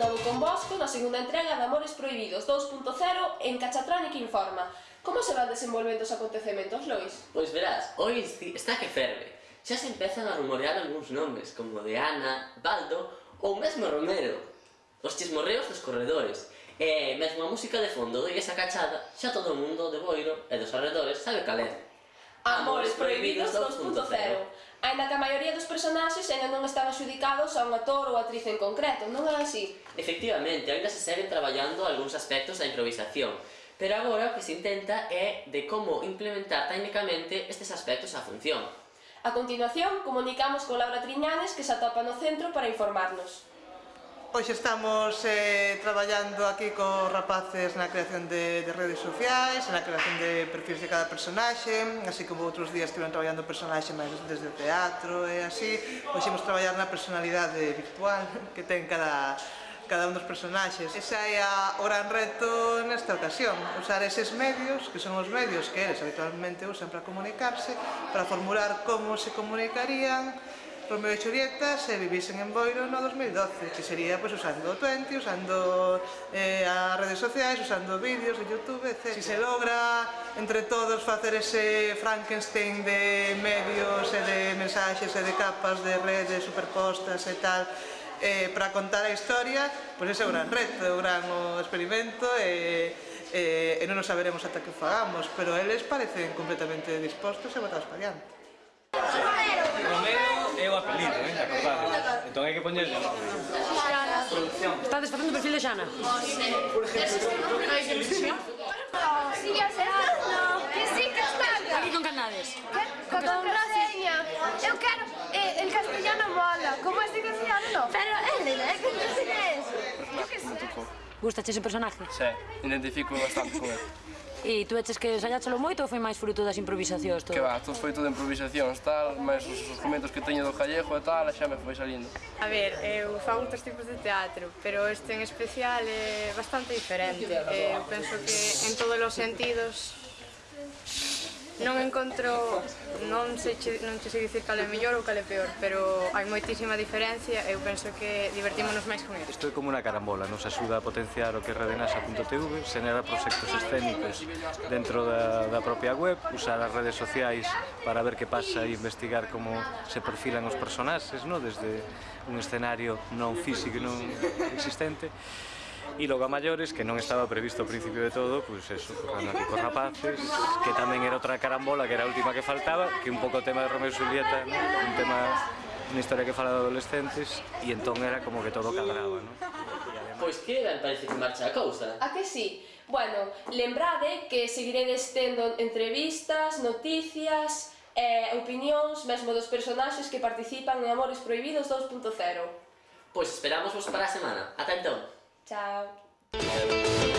novo convosco na segunda entrega de Amores Prohibidos 2.0 en Cachatrónica Informa. Como se van desenvolvendo os acontecementos, Lois? Pois verás, hoy está que ferve. Xa se empezan a rumorear algúns nomes, como de Ana, Baldo ou mesmo Romero. Os chismorreos dos corredores. E mesmo a música de fondo de esa cachada, xa todo o mundo de Boiro e dos arredores sabe cal é. Amores Prohibidos 2.0 Ainda que a maioría dos personaxes ainda non están adxudicados a un ator ou actriz en concreto, non é así? Efectivamente, ainda se seguen traballando algúns aspectos da improvisación, pero agora o que se intenta é de como implementar técnicamente estes aspectos á función. A continuación, comunicamos con Laura Triñanes, que se atopa no centro para informarnos. Hoxe estamos eh, traballando aquí cos rapaces na creación de, de redes sociais, na creación de perfis de cada personaxe, así como outros días estiveron traballando personaxe máis desde o teatro e así. Hoxe imos traballar na personalidade virtual que ten cada, cada un dos personaxes. Esa é a gran reto nesta ocasión, usar eses medios, que son os medios que eles habitualmente usan para comunicarse, para formular como se comunicarían, Romeo e Julieta se vivisen en Boiro no 2012, que sería pois, pues, usando o Twenty, usando eh, as redes sociais, usando vídeos de Youtube, etc. Si se logra entre todos facer ese Frankenstein de medios e de mensaxes e de capas de redes superpostas e tal, eh, para contar a historia, pois pues ese é o gran reto, o gran o experimento e, eh, e non o saberemos ata que o fagamos, pero eles parecen completamente dispostos e botados para diante. Romero! es papelito, ¿eh? Entonces hay que ponerle. Estás el perfil de Shana. Que con canades. Con contraseña. Eh, el castellano mola. ¿Cómo es el castellano? Pero, ¿qué qué ¿Gusta ese personaje? Sí, identifico bastante. E tú eches que ensayáchelo moito ou foi máis fruto das improvisacións todo? Que va, todo foi todo improvisacións, tal, máis os, os comentos que teño do Callejo e tal, xa me foi salindo. A ver, eu fago outros tipos de teatro, pero este en especial é bastante diferente. Eh, eu penso que en todos os sentidos non encontro, non sei non che sei dicir cal é mellor ou cal é peor, pero hai moitísima diferencia e eu penso que divertímonos máis con isto. Isto é como unha carambola, nos axuda a potenciar o que é redenasa.tv, xenera proxectos escénicos dentro da, da propia web, usar as redes sociais para ver que pasa e investigar como se perfilan os personaxes, no? desde un escenario non físico e non existente, e logo a maiores que non estaba previsto ao principio de todo pois pues eso, tocando aquí con rapaces que tamén era outra carambola que era a última que faltaba que un pouco o tema de Romeo e Julieta ¿no? un tema unha historia que fala de adolescentes e entón era como que todo cadraba, non? Pois que ben parece que marcha a cousa. A que sí? Bueno, lembrade que seguiredes tendo entrevistas, noticias, eh, opinións mesmo dos personaxes que participan en Amores Prohibidos 2.0. Pois esperamos vos para a semana. Ata entón. Chao.